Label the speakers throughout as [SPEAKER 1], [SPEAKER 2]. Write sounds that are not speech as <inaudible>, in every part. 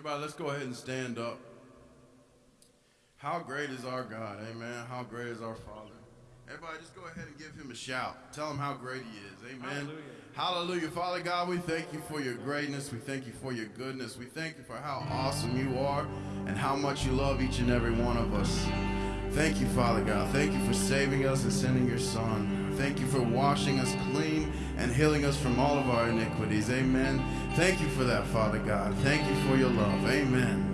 [SPEAKER 1] Everybody, let's go ahead and stand up. How great is our God, amen. How great is our Father. Everybody, just go ahead and give him a shout. Tell him how great he is, amen. Hallelujah. Hallelujah. Father God, we thank you for your greatness. We thank you for your goodness. We thank you for how awesome you are and how much you love each and every one of us. Thank you, Father God. Thank you for saving us and sending your Son. Thank you for washing us clean and healing us from all of our iniquities. Amen. Thank you for that, Father God. Thank you for your love. Amen.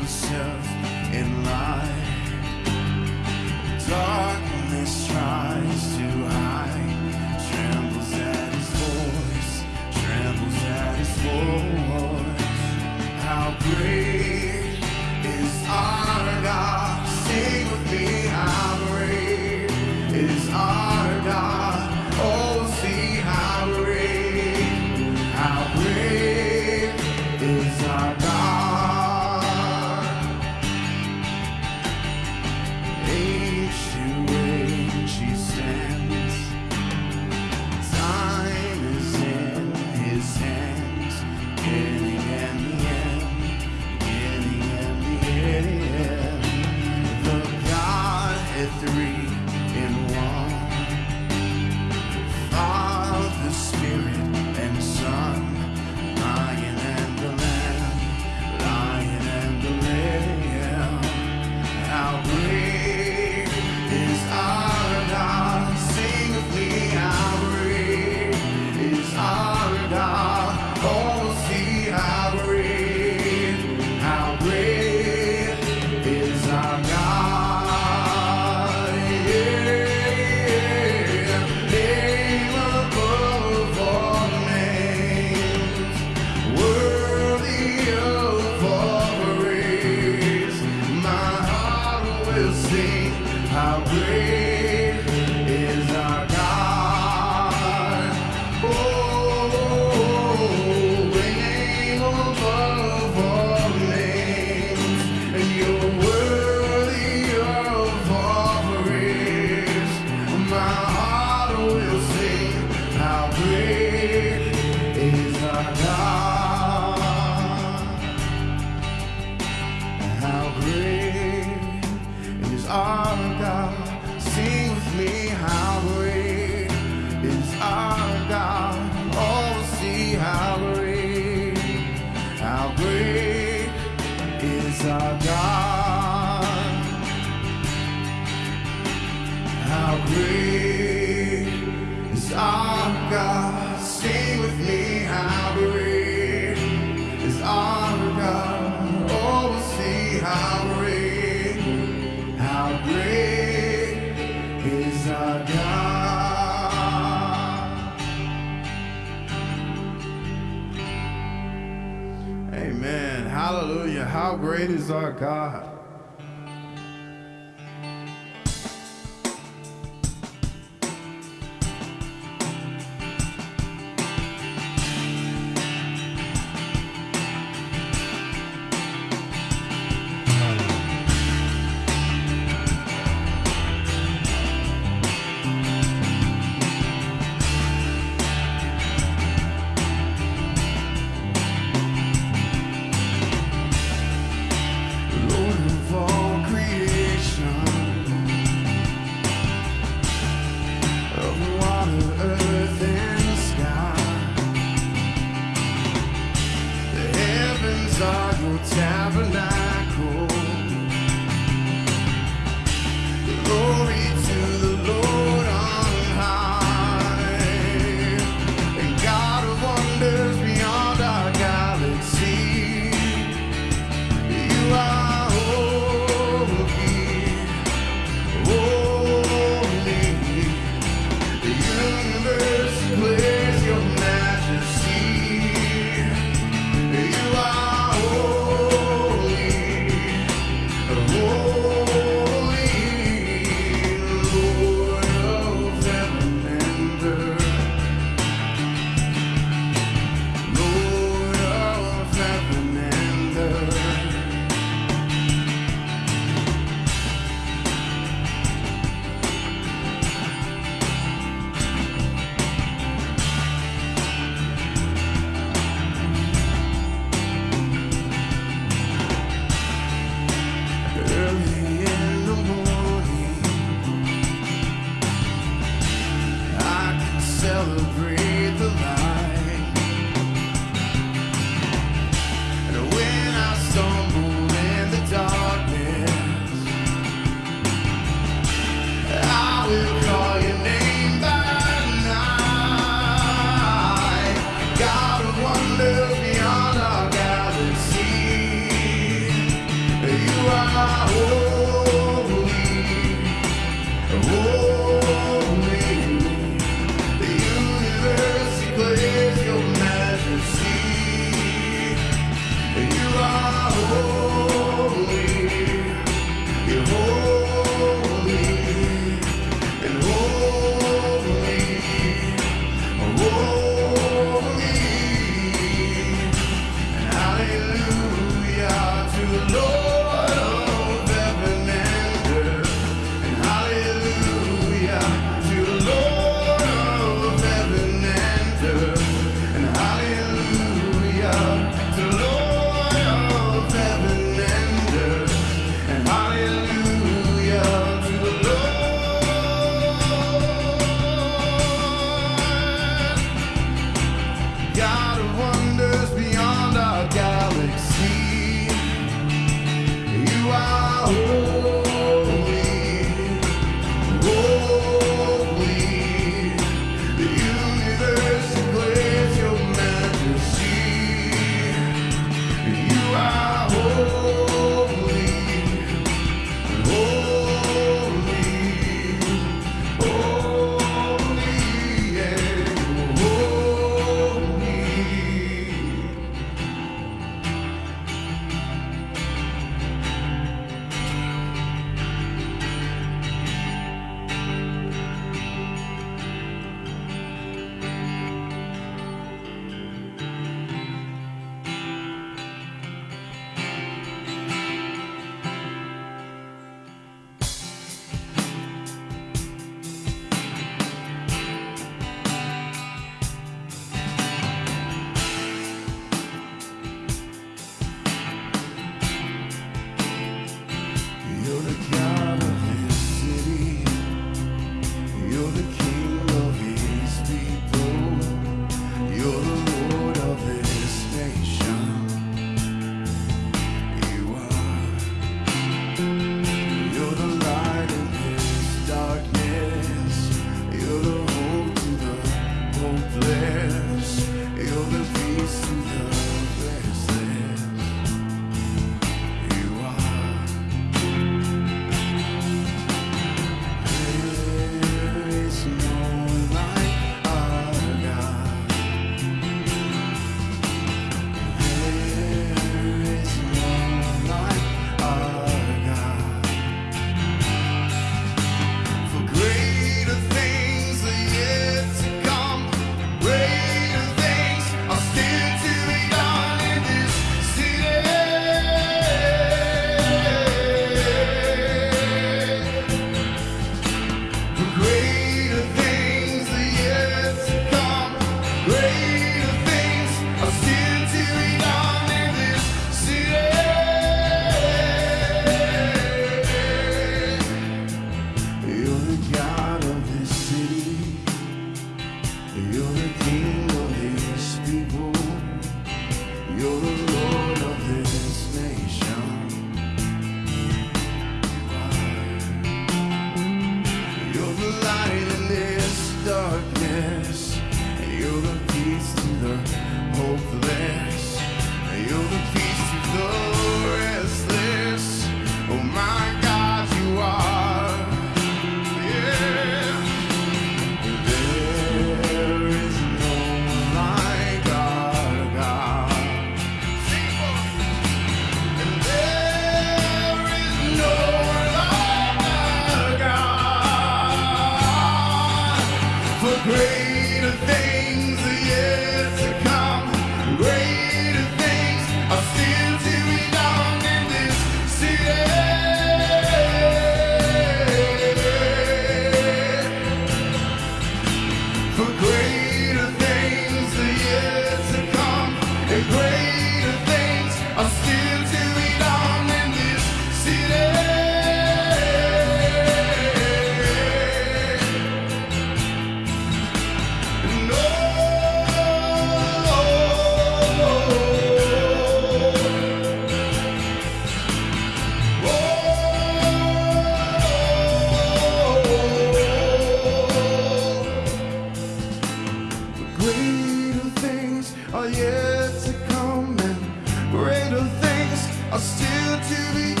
[SPEAKER 1] Are still to be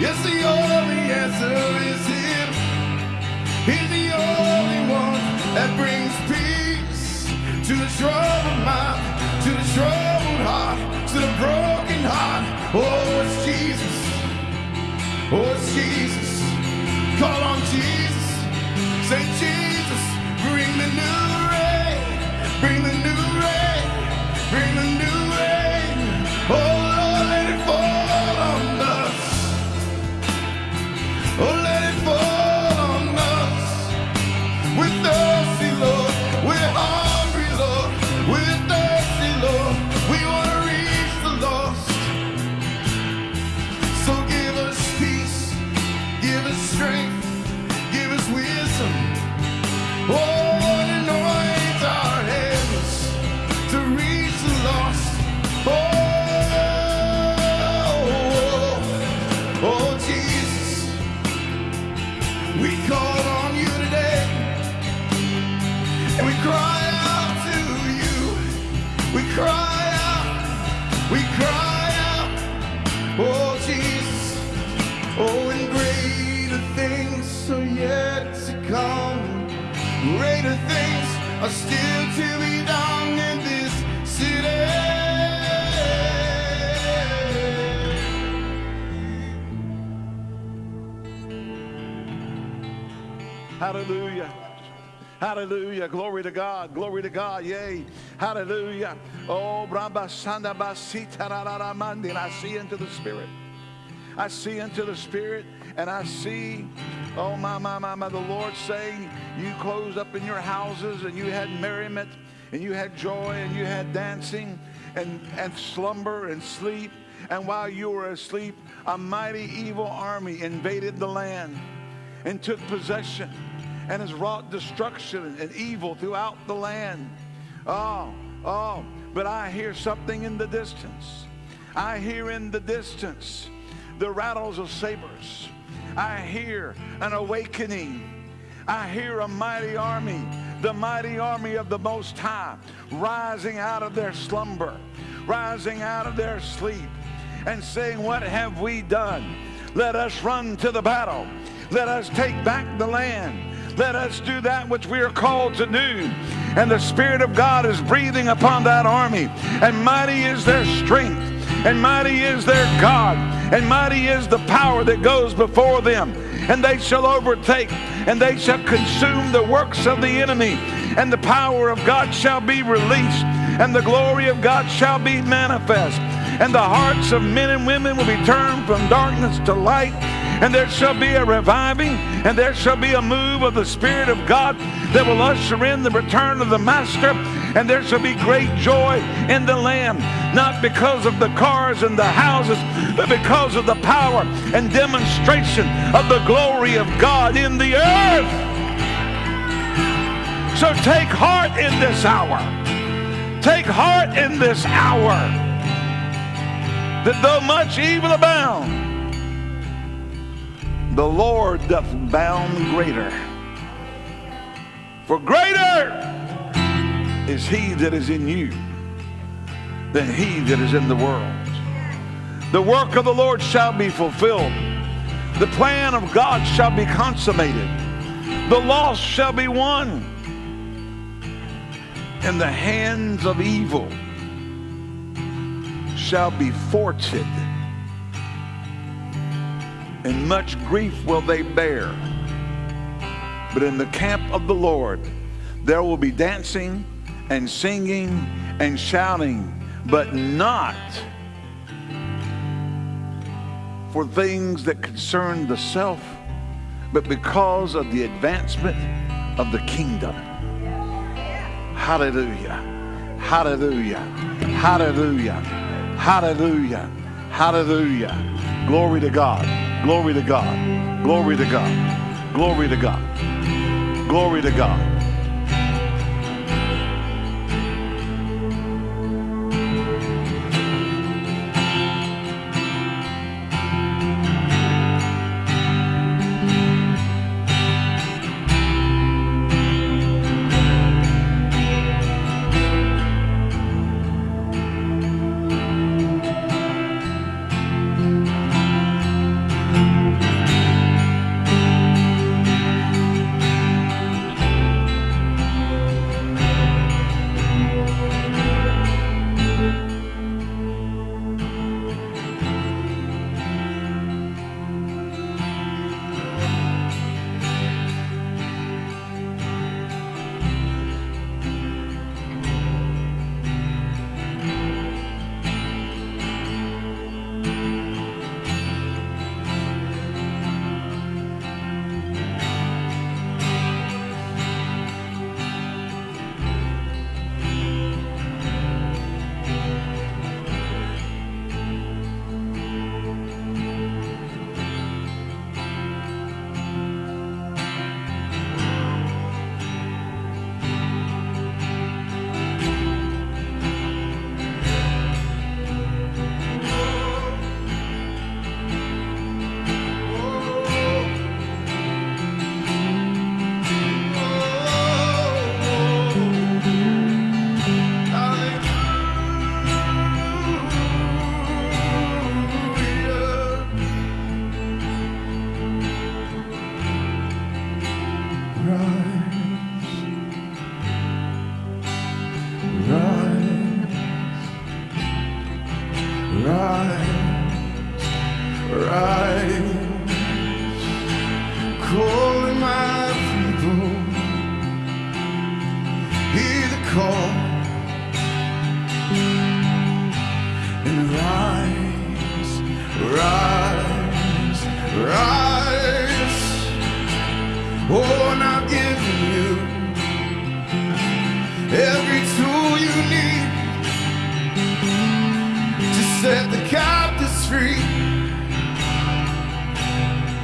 [SPEAKER 1] Yes, the only answer is Him. He's the only one that brings peace to the troubled mind, to the troubled heart, to the broken heart. Oh, it's Jesus. Oh, it's Jesus. Call on Jesus. Say, Jesus, bring the new rain. Bring the
[SPEAKER 2] Hallelujah. Hallelujah. Glory to God. Glory to God. Yay. Hallelujah. Oh, Brahma Sanda Basita and I see into the Spirit. I see into the Spirit and I see, oh, my, my, my, my, the Lord saying, You closed up in your houses and you had merriment and you had joy and you had dancing and, and slumber and sleep. And while you were asleep, a mighty evil army invaded the land and took possession and has wrought destruction and evil throughout the land. Oh, oh, but I hear something in the distance. I hear in the distance the rattles of sabers. I hear an awakening. I hear a mighty army, the mighty army of the Most High, rising out of their slumber, rising out of their sleep, and saying, What have we done? Let us run to the battle. Let us take back the land. Let us do that which we are called to do. And the Spirit of God is breathing upon that army, and mighty is their strength. and mighty is their God, and mighty is the power that goes before them. And they shall overtake, and they shall consume the works of the enemy, and the power of God shall be released, and the glory of God shall be manifest. And the hearts of men and women will be turned from darkness to light and there shall be a reviving, and there shall be a move of the Spirit of God that will usher in the return of the Master, and there shall be great joy in the land, not because of the cars and the houses, but because of the power and demonstration of the glory of God in the earth. So take heart in this hour. Take heart in this hour that though much evil abound, the Lord doth bound greater. For greater is he that is in you than he that is in the world. The work of the Lord shall be fulfilled. The plan of God shall be consummated. The lost shall be won. And the hands of evil shall be thwarted and much grief will they bear. But in the camp of the Lord, there will be dancing and singing and shouting, but not for things that concern the self, but because of the advancement of the kingdom. Hallelujah. Hallelujah. Hallelujah. Hallelujah. Hallelujah. Glory to God. Glory to God. Glory to God. Glory to God. Glory to God.
[SPEAKER 1] rise, calling my people, hear the call.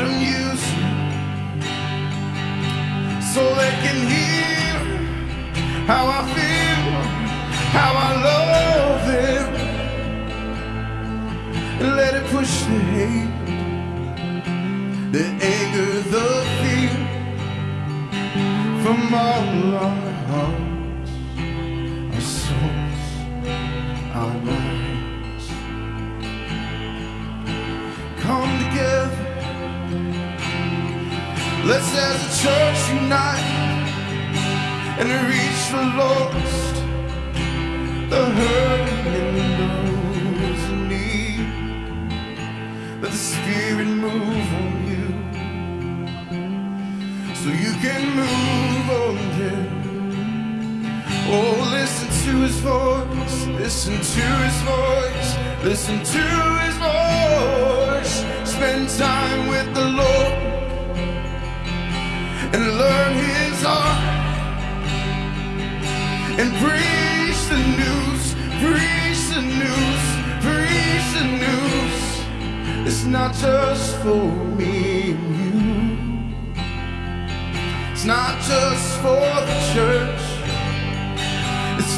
[SPEAKER 1] him oh, use you. So they can hear how I feel, how I love them. Let it push the hate, the anger, the fear from all our our souls, our minds. Come together. Let's as a church unite and reach the lost, the hurting and those in need. Let the Spirit move on you, so you can move on them. Oh, listen to His voice, listen to His voice, listen to His voice. Spend time with the Lord and learn his heart and preach the news, preach the news, preach the news. It's not just for me and you. It's not just for the church.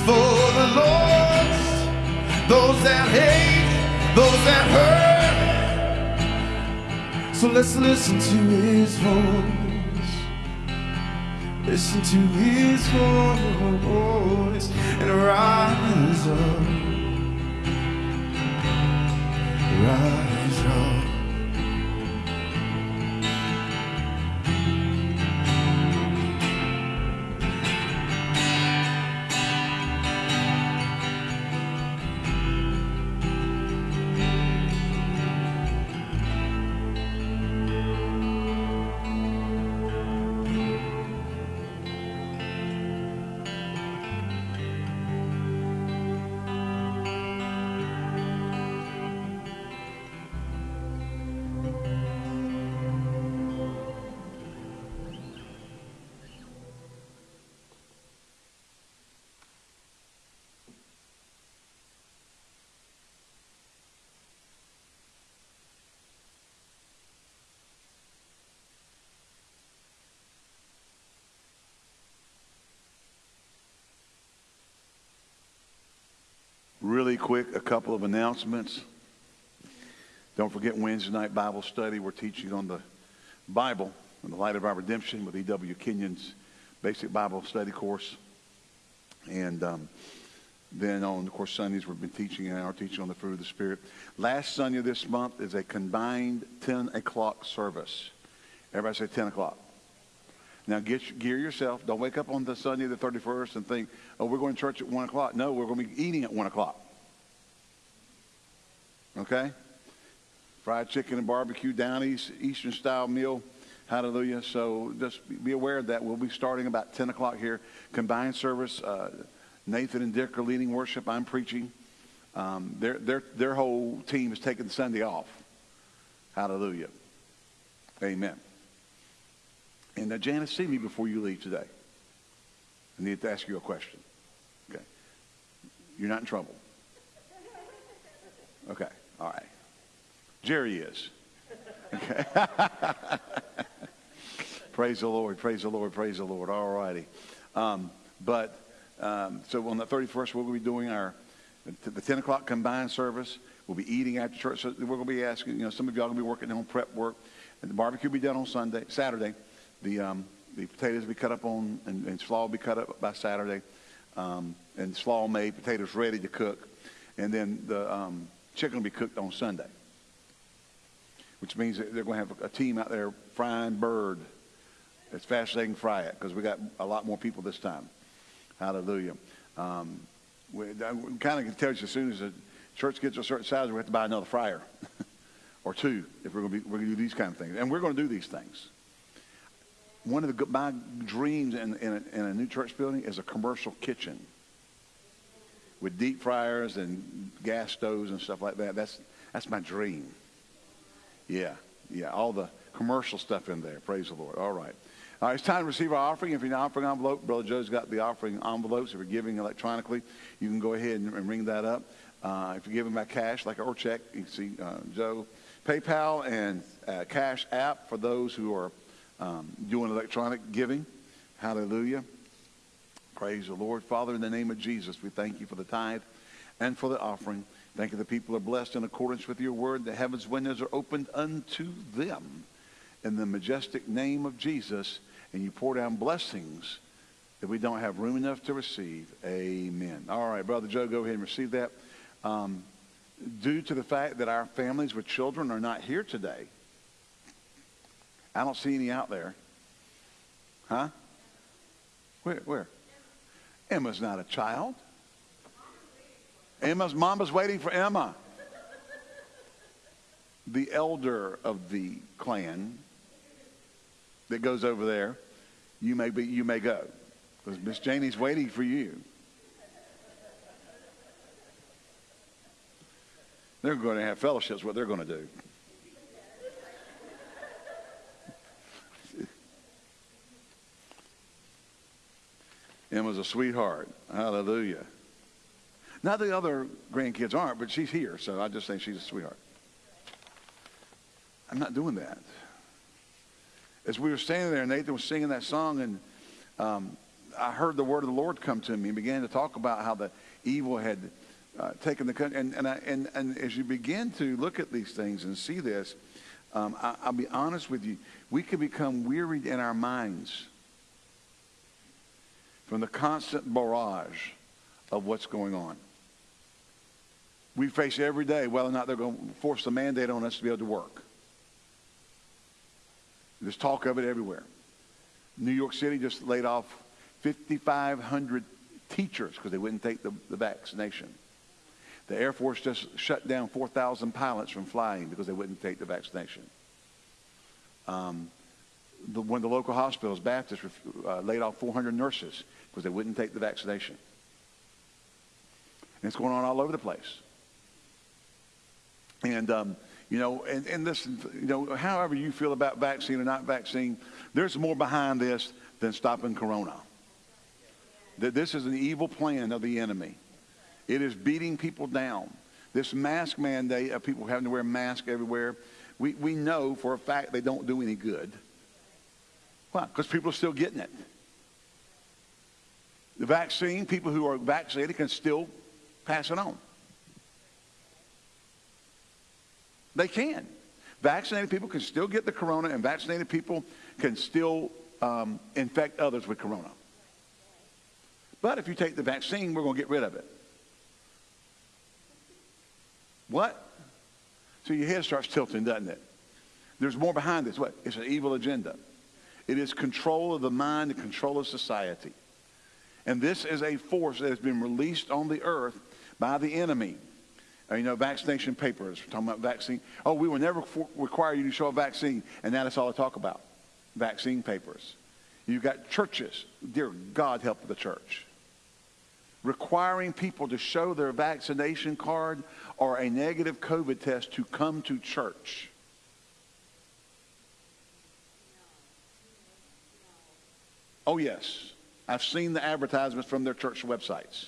[SPEAKER 1] For the lost, those that hate, those that hurt. So let's listen to his voice. Listen to his voice and rise up. Rise
[SPEAKER 2] quick, a couple of announcements. Don't forget Wednesday night Bible study. We're teaching on the Bible in the light of our redemption with E.W. Kenyon's basic Bible study course. And um, then on, of course, Sundays we've been teaching and are teaching on the fruit of the Spirit. Last Sunday of this month is a combined 10 o'clock service. Everybody say 10 o'clock. Now get gear yourself. Don't wake up on the Sunday the 31st and think, oh, we're going to church at 1 o'clock. No, we're going to be eating at 1 o'clock. Okay? Fried chicken and barbecue down east, Eastern style meal. Hallelujah. So just be aware of that. We'll be starting about 10 o'clock here. Combined service. Uh, Nathan and Dick are leading worship. I'm preaching. Um, their, their, their whole team is taking Sunday off. Hallelujah. Amen. And uh, Janice, see me before you leave today. I need to ask you a question. Okay. You're not in trouble. Okay. All right. Jerry is. Okay. <laughs> praise the Lord. Praise the Lord. Praise the Lord. All righty. Um, but um, so on the 31st, we'll be doing our the 10 o'clock combined service. We'll be eating after church. So we're going to be asking, you know, some of y'all going to be working on prep work. And the barbecue will be done on Sunday, Saturday. The, um, the potatoes will be cut up on, and, and slaw will be cut up by Saturday. Um, and slaw made, potatoes ready to cook. And then the um, chicken will be cooked on Sunday. Which means that they're going to have a team out there frying bird as fast as they can fry it because we got a lot more people this time. Hallelujah. Um, we, we kind of tell you as soon as the church gets a certain size, we have to buy another fryer <laughs> or two if we're going to be, we're going to do these kind of things. And we're going to do these things. One of the, my dreams in, in, a, in a new church building is a commercial kitchen with deep fryers and gas stoves and stuff like that. That's, that's my dream. Yeah, yeah, all the commercial stuff in there. Praise the Lord. All right. All right, it's time to receive our offering. If you're an offering envelope, Brother Joe's got the offering envelopes. If you're giving electronically, you can go ahead and, and ring that up. Uh, if you're giving by cash, like or check, you can see uh, Joe. PayPal and uh, Cash App for those who are um, doing electronic giving. Hallelujah. Praise the Lord. Father, in the name of Jesus, we thank you for the tithe and for the offering. Thank you the people are blessed in accordance with your word. The heavens windows are opened unto them in the majestic name of Jesus. And you pour down blessings that we don't have room enough to receive. Amen. All right, Brother Joe, go ahead and receive that. Um, due to the fact that our families with children are not here today, I don't see any out there. Huh? Where? Where? Emma's not a child. Emma's mama's waiting for Emma. The elder of the clan that goes over there, you may be, you may go because Miss Janie's waiting for you. They're going to have fellowships. What they're going to do. Emma's a sweetheart. Hallelujah. Now the other grandkids aren't, but she's here, so I just think she's a sweetheart. I'm not doing that. As we were standing there, Nathan was singing that song, and um, I heard the word of the Lord come to me and began to talk about how the evil had uh, taken the country. And, and, I, and, and as you begin to look at these things and see this, um, I, I'll be honest with you, we can become wearied in our minds from the constant barrage of what's going on. We face every day whether or not they're going to force the mandate on us to be able to work. There's talk of it everywhere. New York City just laid off 5,500 teachers because they wouldn't take the, the vaccination. The Air Force just shut down 4,000 pilots from flying because they wouldn't take the vaccination. Um, the, one of the local hospitals, Baptist, uh, laid off 400 nurses because they wouldn't take the vaccination. And it's going on all over the place. And, um, you know, and, and listen, you know, however you feel about vaccine or not vaccine, there's more behind this than stopping corona. That this is an evil plan of the enemy. It is beating people down. This mask mandate of people having to wear masks everywhere, we, we know for a fact they don't do any good. Why? Because people are still getting it. The vaccine, people who are vaccinated can still pass it on. They can. Vaccinated people can still get the corona, and vaccinated people can still um, infect others with corona. But if you take the vaccine, we're going to get rid of it. What? So your head starts tilting, doesn't it? There's more behind this. What? It's an evil agenda. It is control of the mind and control of society. And this is a force that has been released on the earth by the enemy you know, vaccination papers. We're talking about vaccine. Oh, we will never require you to show a vaccine, and now that's all I talk about. Vaccine papers. You've got churches. Dear God, help the church. Requiring people to show their vaccination card or a negative COVID test to come to church. Oh, yes. I've seen the advertisements from their church websites.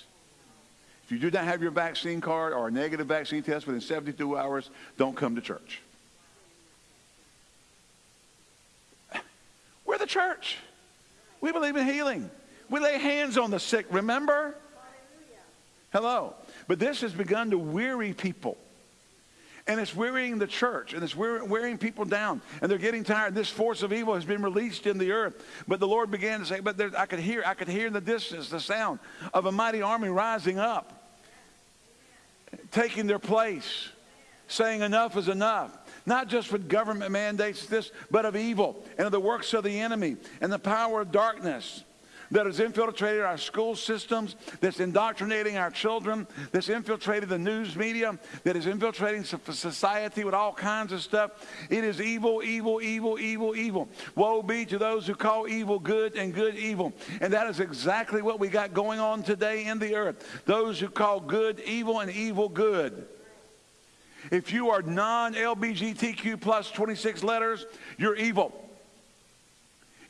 [SPEAKER 2] If you do not have your vaccine card or a negative vaccine test within 72 hours, don't come to church. We're the church. We believe in healing. We lay hands on the sick, remember? Hello. But this has begun to weary people. And it's wearying the church, and it's wearying people down, and they're getting tired. This force of evil has been released in the earth. But the Lord began to say, but there, I could hear, I could hear in the distance the sound of a mighty army rising up taking their place, saying enough is enough. Not just with government mandates, this, but of evil and of the works of the enemy and the power of darkness that has infiltrated our school systems, that's indoctrinating our children, that's infiltrated the news media, that is infiltrating society with all kinds of stuff. It is evil, evil, evil, evil, evil. Woe be to those who call evil good and good evil. And that is exactly what we got going on today in the earth. Those who call good evil and evil good. If you are non LBGTQ plus 26 letters, you're evil.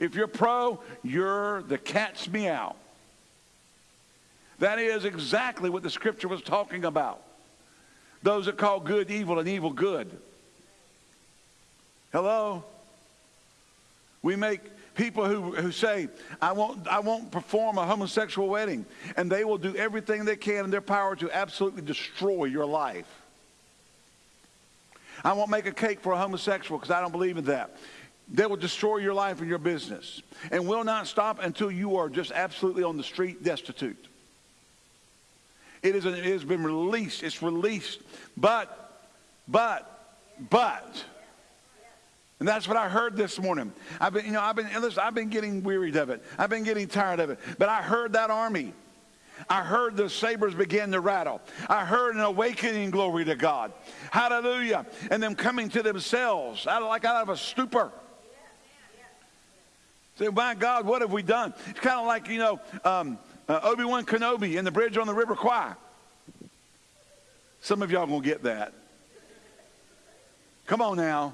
[SPEAKER 2] If you're pro, you're the cat's meow. That is exactly what the scripture was talking about. Those that call good evil and evil good. Hello? We make people who, who say, I won't, I won't perform a homosexual wedding. And they will do everything they can in their power to absolutely destroy your life. I won't make a cake for a homosexual because I don't believe in that. They will destroy your life and your business and will not stop until you are just absolutely on the street destitute. It, is, it has been released. It's released. But, but, but, and that's what I heard this morning. I've been, you know, I've been, listen, I've been getting wearied of it. I've been getting tired of it. But I heard that army. I heard the sabers begin to rattle. I heard an awakening, glory to God. Hallelujah. And them coming to themselves, out of, like out of a stupor. Say, my God, what have we done? It's kind of like, you know, um, uh, Obi-Wan Kenobi in the bridge on the River Kwai. Some of y'all to get that. Come on now.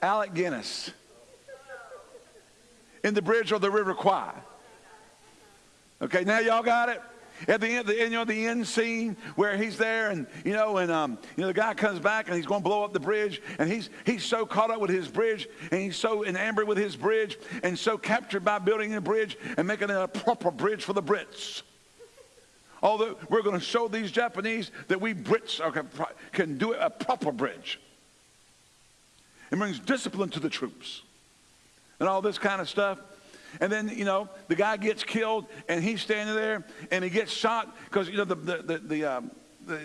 [SPEAKER 2] Alec Guinness in the bridge on the River Kwai. Okay, now y'all got it? At the end, the, you know, the end scene where he's there, and you know, and um, you know, the guy comes back and he's going to blow up the bridge, and he's he's so caught up with his bridge, and he's so enamored with his bridge, and so captured by building a bridge and making it a proper bridge for the Brits. Although we're going to show these Japanese that we Brits are, can do a proper bridge. It brings discipline to the troops, and all this kind of stuff. And then, you know, the guy gets killed and he's standing there and he gets shot because, you know, the, the, the, the, um, the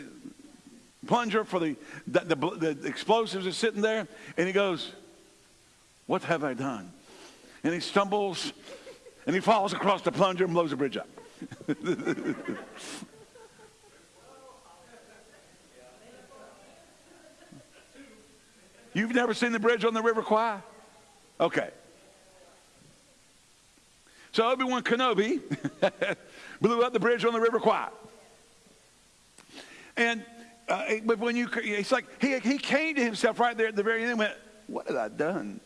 [SPEAKER 2] plunger for the, the, the, the explosives is sitting there and he goes, What have I done? And he stumbles and he falls across the plunger and blows the bridge up. <laughs> You've never seen the bridge on the River Kwai? Okay. So Obi-Wan Kenobi <laughs> blew up the bridge on the River Kwai. And uh, but when you, it's like he, he came to himself right there at the very end and went, what have I done?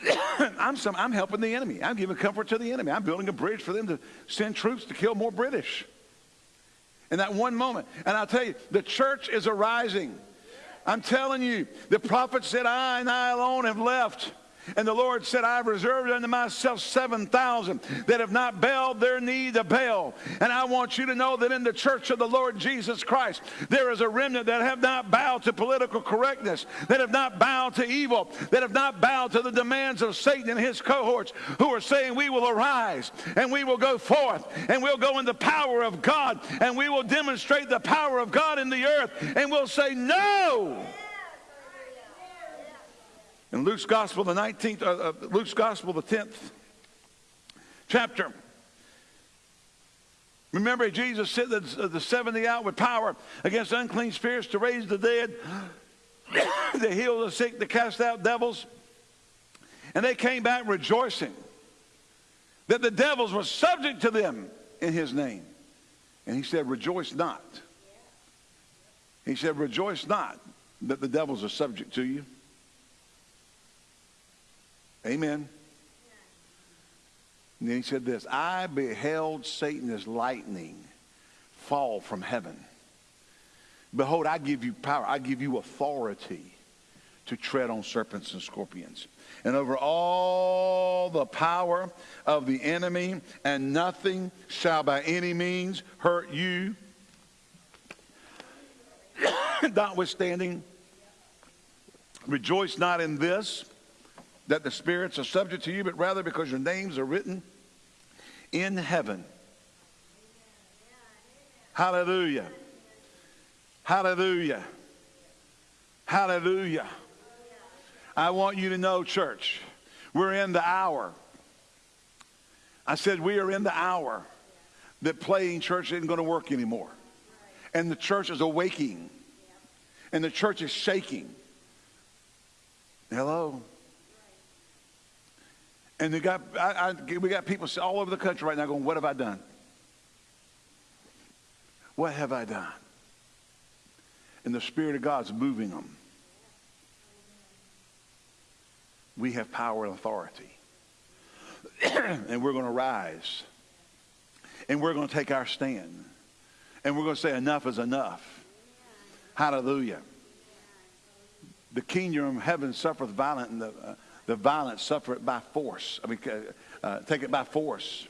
[SPEAKER 2] <coughs> I'm, some, I'm helping the enemy. I'm giving comfort to the enemy. I'm building a bridge for them to send troops to kill more British. In that one moment. And I'll tell you, the church is arising. I'm telling you, the prophet said, I and I alone have left. And the Lord said, I have reserved unto myself 7,000 that have not bowed their knee to Baal. And I want you to know that in the church of the Lord Jesus Christ, there is a remnant that have not bowed to political correctness, that have not bowed to evil, that have not bowed to the demands of Satan and his cohorts, who are saying, We will arise and we will go forth and we'll go in the power of God and we will demonstrate the power of God in the earth and we'll say, No! In Luke's Gospel, the 19th, uh, uh, Luke's Gospel, the 10th chapter. Remember, Jesus sent the, the 70 out with power against unclean spirits to raise the dead, <coughs> to heal the sick, to cast out devils. And they came back rejoicing that the devils were subject to them in his name. And he said, Rejoice not. He said, Rejoice not that the devils are subject to you. Amen. And then he said this I beheld Satan as lightning fall from heaven. Behold, I give you power, I give you authority to tread on serpents and scorpions. And over all the power of the enemy, and nothing shall by any means hurt you. <coughs> Notwithstanding, rejoice not in this that the spirits are subject to you, but rather because your names are written in heaven. Hallelujah. Hallelujah. Hallelujah. I want you to know, church, we're in the hour. I said we are in the hour that playing church isn't going to work anymore. And the church is awaking. And the church is shaking. Hello? And we got, I, I, we got people all over the country right now going, What have I done? What have I done? And the Spirit of God's moving them. We have power and authority. <clears throat> and we're going to rise. And we're going to take our stand. And we're going to say, Enough is enough. Hallelujah. The kingdom of heaven suffereth violent, and the, uh,
[SPEAKER 1] The violent suffer it by force. I mean, uh, uh, take it by force.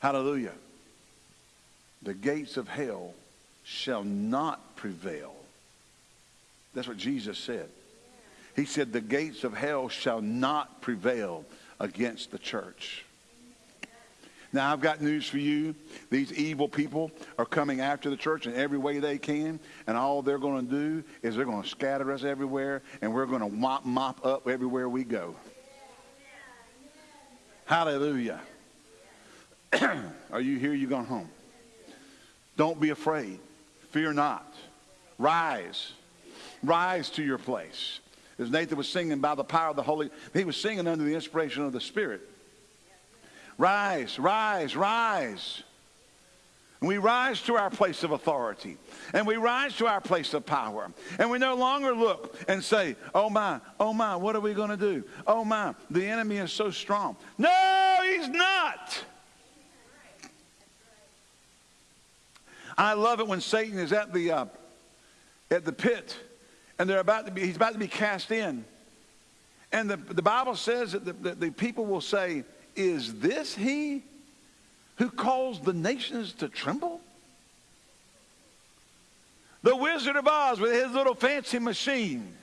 [SPEAKER 1] Hallelujah. The gates of hell shall not prevail. That's what Jesus said. He said, The gates of hell shall not prevail against the church. Now, I've got news for you. These evil people are coming after the church in every way they can, and all they're going to do is they're going to scatter us everywhere, and we're going to mop, mop up everywhere we go. Hallelujah. <clears throat> are you here? You gone home? Don't be afraid. Fear not. Rise. Rise to your place. As Nathan was singing by the power of the Holy, he was singing under the inspiration of the Spirit. Rise, rise, rise. And we rise to our place of authority. And we rise to our place of power. And we no longer look and say, oh my, oh my, what are we going to do? Oh my, the enemy is so strong. No, he's not. I love it when Satan is at the, uh, at the pit and they're about to be, he's about to be cast in. And the, the Bible says that the, the, the people will say, is this he who caused the nations to tremble? The Wizard of Oz with his little fancy machine.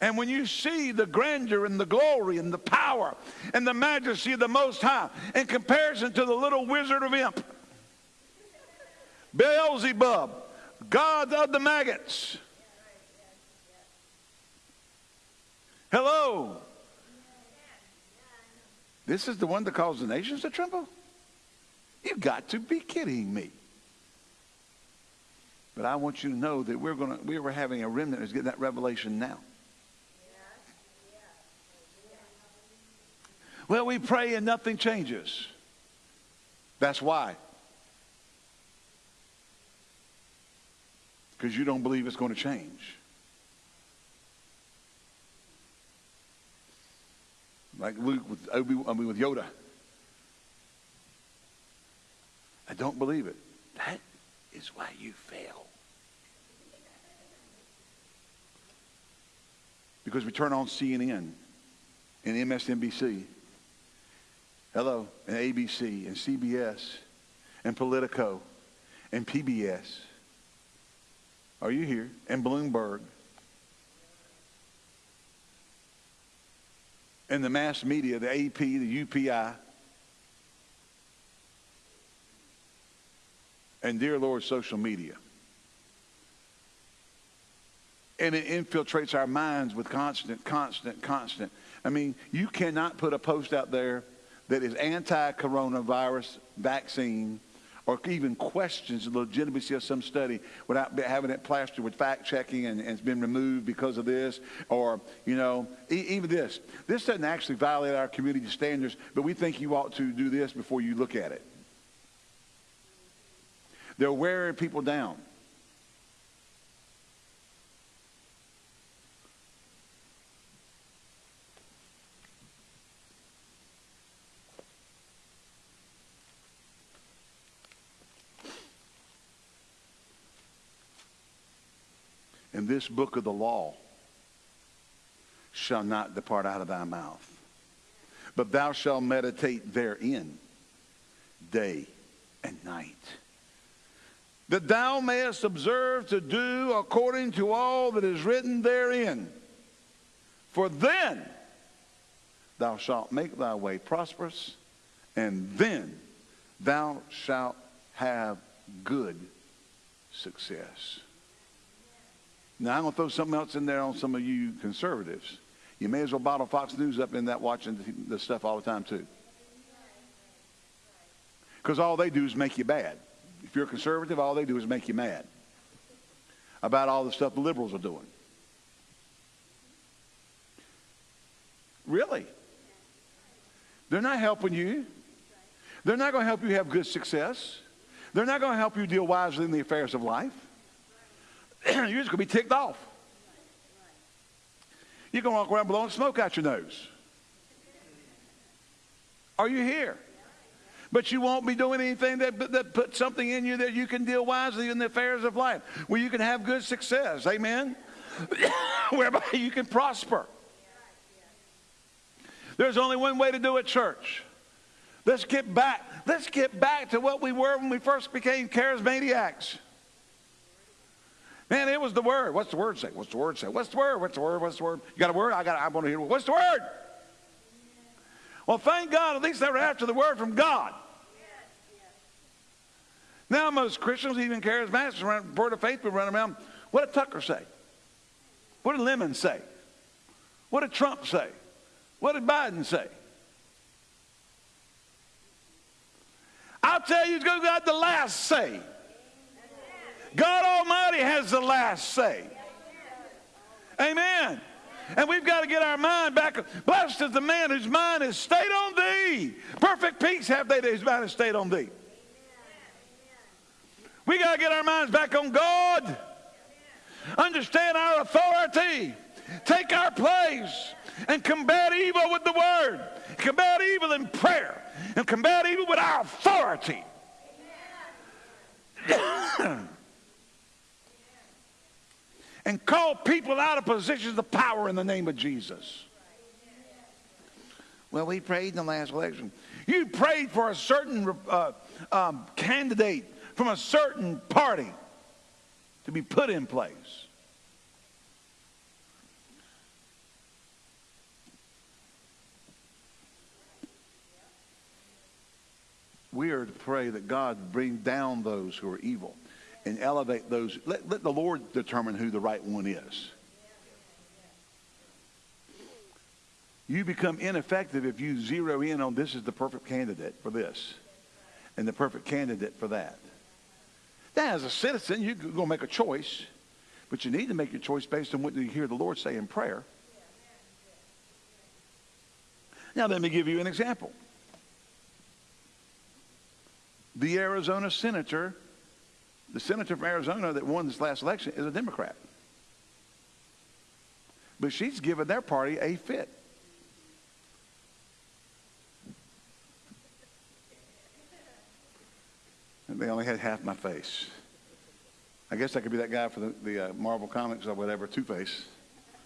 [SPEAKER 1] And when you see the grandeur and the glory and the power and the majesty of the Most High in comparison to the little wizard of imp, Beelzebub, God of the maggots. Hello. This is the one that caused the nations to tremble? You've got to be kidding me. But I want you to know that we're going to we were having a remnant that's getting that revelation now. Well, we pray and nothing changes. That's why. Because you don't believe it's going to change. Like Luke with Obi, I mean with Yoda. I don't believe it. That is why you fail. Because we turn on CNN and MSNBC, hello, and ABC and CBS and Politico and PBS. Are you here? And Bloomberg and the mass media, the AP, the UPI. And dear Lord, social media. And it infiltrates our minds with constant, constant, constant. I mean, you cannot put a post out there that is anti coronavirus vaccine or even questions the legitimacy of some study without having it plastered with fact checking and, and it's been removed because of this, or, you know, e- even this. This doesn't actually violate our community standards, but we think you ought to do this before you look at it. They're wearing people down. This book of the law shall not depart out of thy mouth, but thou shalt meditate therein day and night, that thou mayest observe to do according to all that is written therein. For then thou shalt make thy way prosperous, and then thou shalt have good success. Now, I'm going to throw something else in there on some of you conservatives. You may as well bottle Fox News up in that watching the stuff all the time, too. Because all they do is make you bad. If you're a conservative, all they do is make you mad about all the stuff the liberals are doing. Really? They're not helping you. They're not going to help you have good success. They're not going to help you deal wisely in the affairs of life. <clears throat> you're just going to be ticked off. You're going to walk around blowing smoke out your nose. Are you here? But you won't be doing anything that, that puts something in you that you can deal wisely in the affairs of life, where you can have good success. Amen? <coughs> whereby you can prosper. There's only one way to do it, church. Let's get back. Let's get back to what we were when we first became charismatics. Man, it was the word. What's the word say? What's the word say? What's the word? What's the word? What's the word? You got a word? I got. I want to hear. What's the word? Well, thank God. At least they were after the word from God. Now most Christians, even charismatics, run, word of faith, will run around. What did Tucker say? What did Lemon say? What did Trump say? What did Biden say? I'll tell you, God got the last say. God Almighty has the last say. Amen. And we've got to get our mind back. Blessed is the man whose mind is stayed on thee. Perfect peace have they that whose mind is stayed on thee. We got to get our minds back on God. Understand our authority. Take our place and combat evil with the word. Combat evil in prayer. And combat evil with our authority. <coughs> <coughs> and call people out of positions of power in the name of Jesus. Well, we prayed in the last election. You prayed for a certain uh, um, candidate from a certain party to be put in place. We are to pray that God bring down those who are evil and elevate those. Let, let the Lord determine who the right one is. You become ineffective if you zero in on this is the perfect candidate for this and the perfect candidate for that. Now, as a citizen, you're going to make a choice, but you need to make your choice based on what you hear the Lord say in prayer. Now, let me give you an example. The Arizona senator, the senator from Arizona that won this last election is a Democrat. But she's given their party a fit. They only had half my face. I guess I could be that guy for the, the uh, Marvel Comics or whatever, Two Face,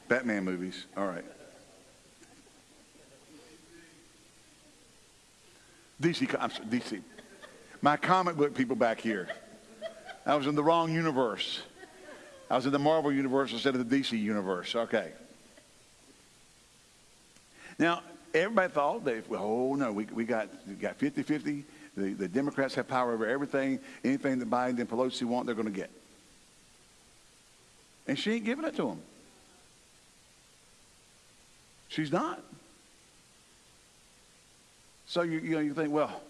[SPEAKER 1] Batman movies. All right. DC, I'm sorry, DC. My comic book people back here. I was in the wrong universe. I was in the Marvel universe instead of the DC universe. Okay. Now, everybody thought that, oh no, we, we got 50 50 the, the Democrats have power over everything. Anything that Biden and Pelosi want, they're going to get. And she ain't giving it to them. She's not. So you, you know you think, well,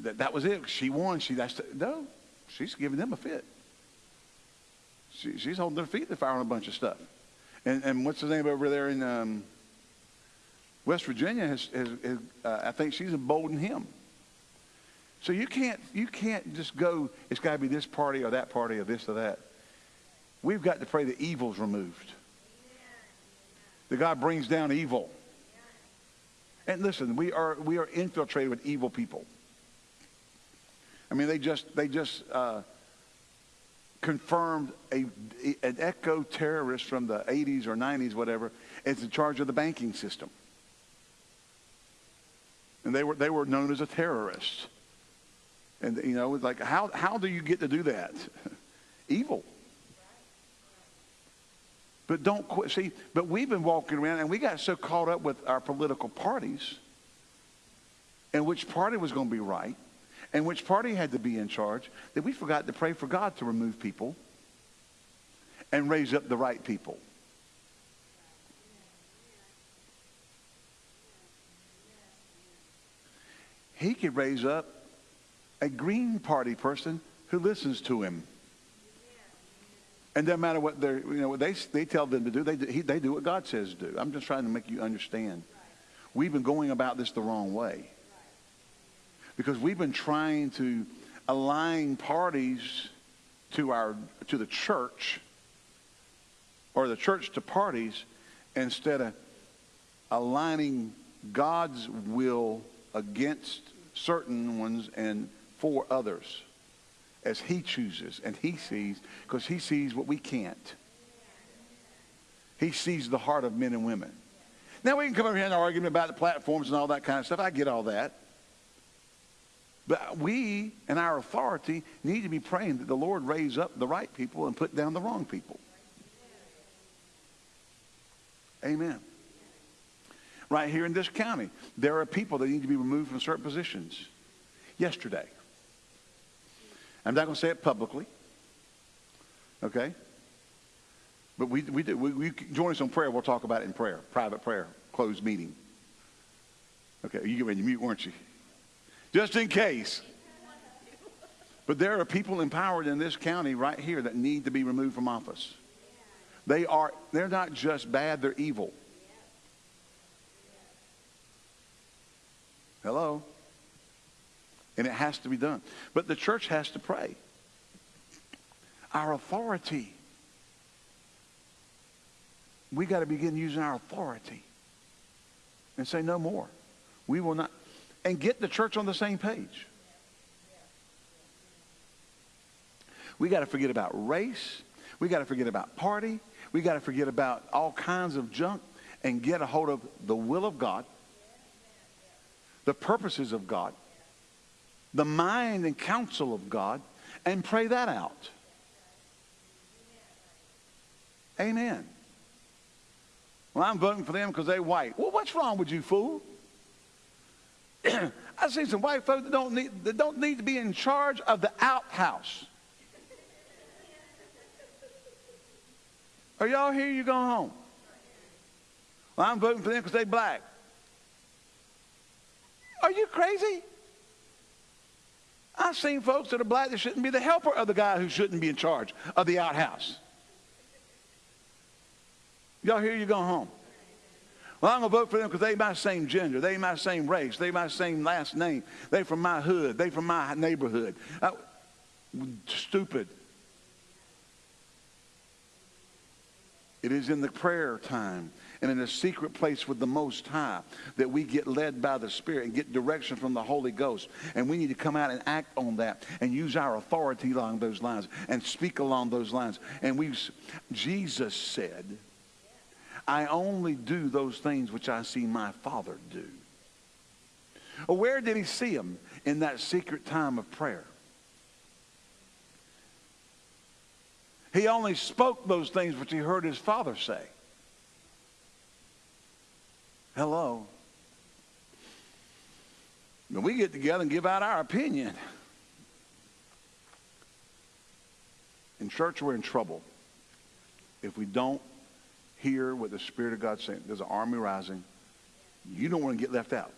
[SPEAKER 1] that, that was it. She won. She that's the, no. She's giving them a fit. She, she's holding their feet. They're firing a bunch of stuff. And and what's the name over there in um, West Virginia? Has, has, has uh, I think she's emboldened him. So you can't, you can't just go, it's got to be this party or that party or this or that. We've got to pray that evil's removed. That God brings down evil. And listen, we are, we are infiltrated with evil people. I mean, they just, they just uh, confirmed a, an eco terrorist from the 80s or 90s, whatever, is in charge of the banking system. And they were, they were known as a terrorist. And, you know, it's like, how, how do you get to do that? <laughs> Evil. But don't quit. See, but we've been walking around and we got so caught up with our political parties and which party was going to be right and which party had to be in charge that we forgot to pray for God to remove people and raise up the right people. He could raise up a Green Party person who listens to him. And no matter what they you know, they, they tell them to do, they, he, they do what God says to do. I'm just trying to make you understand. We've been going about this the wrong way. Because we've been trying to align parties to, our, to the church or the church to parties instead of aligning God's will against certain ones and for others as he chooses and he sees because he sees what we can't. He sees the heart of men and women. Now we can come over here and argue about the platforms and all that kind of stuff. I get all that. But we and our authority need to be praying that the Lord raise up the right people and put down the wrong people. Amen. Right here in this county, there are people that need to be removed from certain positions. Yesterday. I'm not going to say it publicly. Okay? But we, we, do, we, we join us on prayer. We'll talk about it in prayer, private prayer, closed meeting. Okay, you get ready to mute, weren't you? Just in case. But there are people empowered in this county right here that need to be removed from office. They are, they're not just bad, they're evil. Hello? And it has to be done. But the church has to pray. Our authority we got to begin using our authority and say no more. We will not, and get the church on the same page. We got to forget about race. We got to forget about party. We got to forget about all kinds of junk and get a hold of the will of God, the purposes of God, the mind and counsel of God, and pray that out. Amen. Well, I'm voting for them because they're white. Well, what's wrong with you, fool? <clears throat> I see some white folks that don't need that don't need to be in charge of the outhouse. Are y'all here? You going home? Well, I'm voting for them because they black. Are you crazy? I've seen folks that are black that shouldn't be the helper of the guy who shouldn't be in charge of the outhouse. Y'all here, You going home. Well, I'm going to vote for them because they my same gender. They my same race. They my same last name. They from my hood. They from my neighborhood. Uh, stupid. It is in the prayer time and in a secret place with the Most High that we get led by the Spirit and get direction from the Holy Ghost. And we need to come out and act on that and use our authority along those lines and speak along those lines. And we, Jesus said, I only do those things which I see my Father do. Where did he see him? In that secret time of prayer. He only spoke those things which he heard his Father say. Hello. When we get together and give out our opinion. In church, we're in trouble if we don't hear what the Spirit of God's saying. There's an army rising. You don't want to get left out.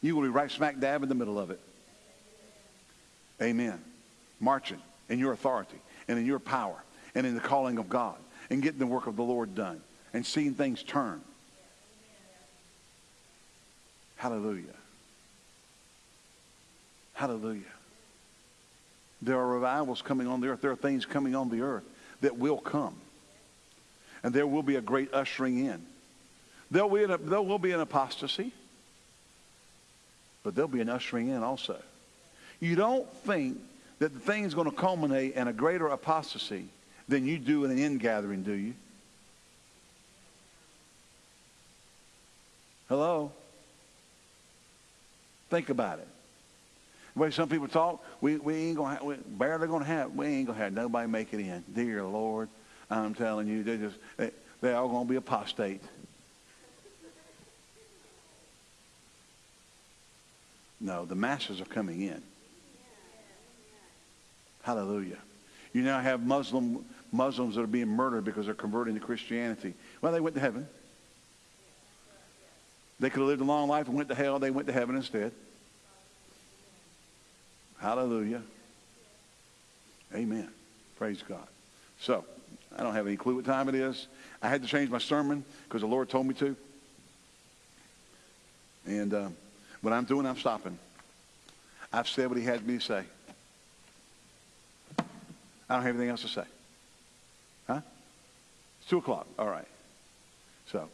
[SPEAKER 1] You will be right smack dab in the middle of it. Amen. Marching in your authority and in your power and in the calling of God and getting the work of the Lord done and seeing things turn. Hallelujah. Hallelujah. There are revivals coming on the earth. There are things coming on the earth that will come and there will be a great ushering in. There will, be an, there will be an apostasy, but there'll be an ushering in also. You don't think that the thing is going to culminate in a greater apostasy than you do in an ingathering, do you? Hello? Think about it. The way some people talk, we, we ain't gonna have, we barely gonna have, we ain't gonna have nobody make it in. Dear Lord, I'm telling you, they just they, they're all going to be apostate. No, the masses are coming in. Hallelujah. You now have Muslim Muslims that are being murdered because they're converting to Christianity. Well, they went to heaven. They could have lived a long life and went to hell. They went to heaven instead. Hallelujah. Amen. Praise God. So, I don't have any clue what time it is. I had to change my sermon because the Lord told me to. And uh, what I'm doing, I'm stopping. I've said what he had me to say. I don't have anything else to say. Huh? It's 2 o'clock. All right. So,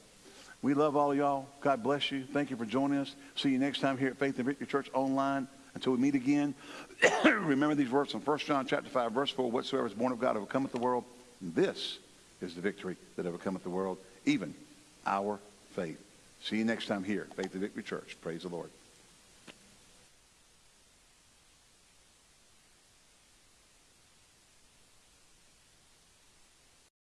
[SPEAKER 1] we love all of y'all. God bless you. Thank you for joining us. See you next time here at Faith and Victory Church online. Until we meet again, <coughs> remember these words from 1 John chapter 5, verse 4. Whatsoever is born of God overcometh the world. This is the victory that overcometh the world, even our faith. See you next time here, Faith and Victory Church. Praise the Lord.